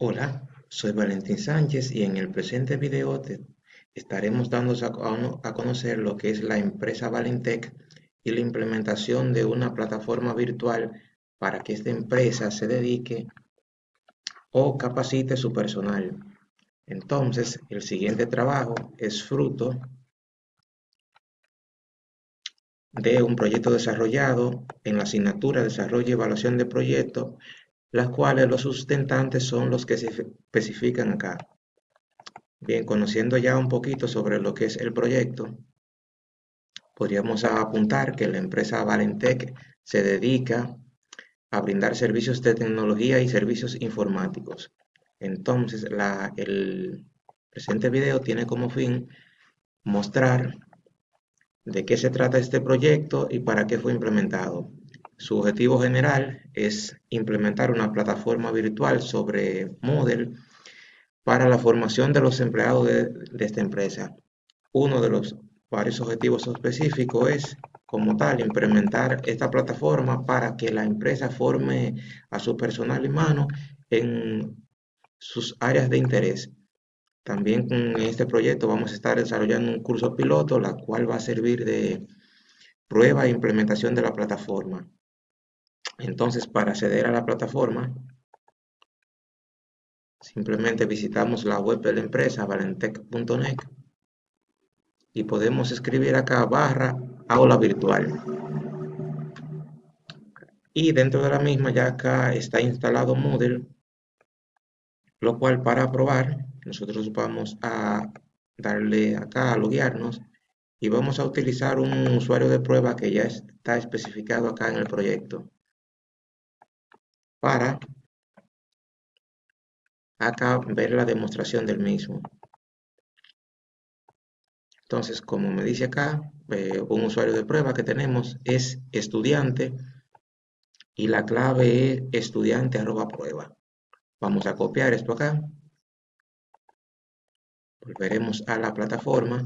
Hola, soy Valentín Sánchez y en el presente video estaremos dando a, a conocer lo que es la empresa Valentec y la implementación de una plataforma virtual para que esta empresa se dedique o capacite su personal. Entonces, el siguiente trabajo es fruto de un proyecto desarrollado en la asignatura Desarrollo y Evaluación de Proyectos las cuales los sustentantes son los que se especifican acá. Bien, conociendo ya un poquito sobre lo que es el proyecto, podríamos apuntar que la empresa Valentec se dedica a brindar servicios de tecnología y servicios informáticos. Entonces, el presente video tiene como fin mostrar de qué se trata este proyecto y para qué fue implementado. Su objetivo general es implementar una plataforma virtual sobre Moodle para la formación de los empleados de, esta empresa. Uno de los varios objetivos específicos es, como tal, implementar esta plataforma para que la empresa forme a su personal humano en sus áreas de interés. También en este proyecto vamos a estar desarrollando un curso piloto, la cual va a servir de prueba e implementación de la plataforma. Entonces, para acceder a la plataforma, simplemente visitamos la web de la empresa, valentec.net, y podemos escribir acá barra aula virtual. Y dentro de la misma ya acá está instalado Moodle, lo cual para probar, nosotros vamos a darle acá a loguearnos y vamos a utilizar un usuario de prueba que ya está especificado acá en el proyecto para acá ver la demostración del mismo. Entonces, como me dice acá, eh, un usuario de prueba que tenemos es estudiante y la clave es estudiante arroba prueba. Vamos a copiar esto acá. Volveremos a la plataforma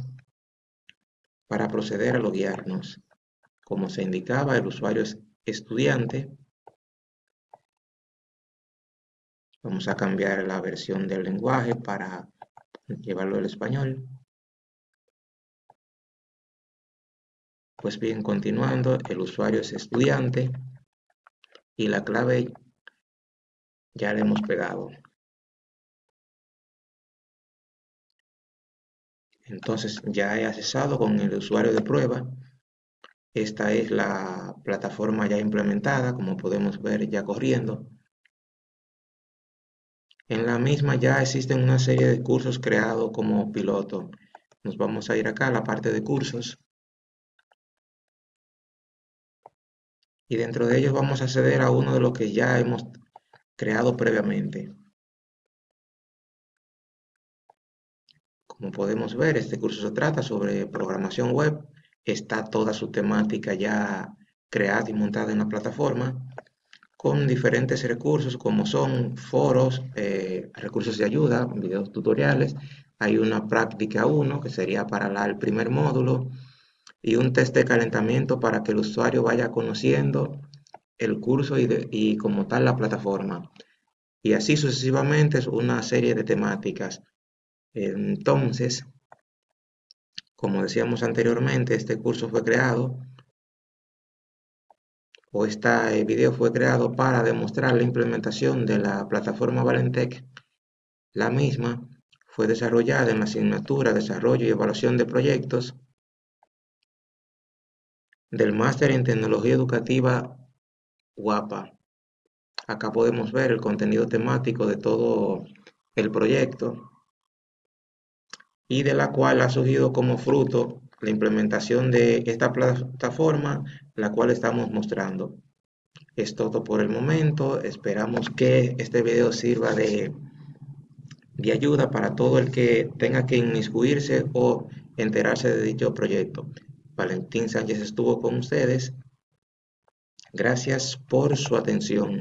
para proceder a loguearnos. Como se indicaba, el usuario es estudiante Vamos a cambiar la versión del lenguaje para llevarlo al español. Pues bien, continuando, el usuario es estudiante y la clave ya le hemos pegado. Entonces ya he accesado con el usuario de prueba. Esta es la plataforma ya implementada, como podemos ver ya corriendo. En la misma ya existen una serie de cursos creados como piloto. Nos vamos a ir acá a la parte de cursos. Y dentro de ellos vamos a acceder a uno de los que ya hemos creado previamente. Como podemos ver, este curso se trata sobre programación web. Está toda su temática ya creada y montada en la plataforma con diferentes recursos como son foros, eh, recursos de ayuda, videos tutoriales. Hay una práctica 1 que sería para el primer módulo y un test de calentamiento para que el usuario vaya conociendo el curso y, y como tal la plataforma. Y así sucesivamente es una serie de temáticas. Entonces, como decíamos anteriormente, este curso fue creado este video fue creado para demostrar la implementación de la plataforma Valentec. La misma fue desarrollada en la asignatura Desarrollo y Evaluación de Proyectos del Máster en Tecnología Educativa guapa Acá podemos ver el contenido temático de todo el proyecto y de la cual ha surgido como fruto la implementación de esta plataforma, la cual estamos mostrando. Es todo por el momento. Esperamos que este video sirva de, de ayuda para todo el que tenga que inmiscuirse o enterarse de dicho proyecto. Valentín Sánchez estuvo con ustedes. Gracias por su atención.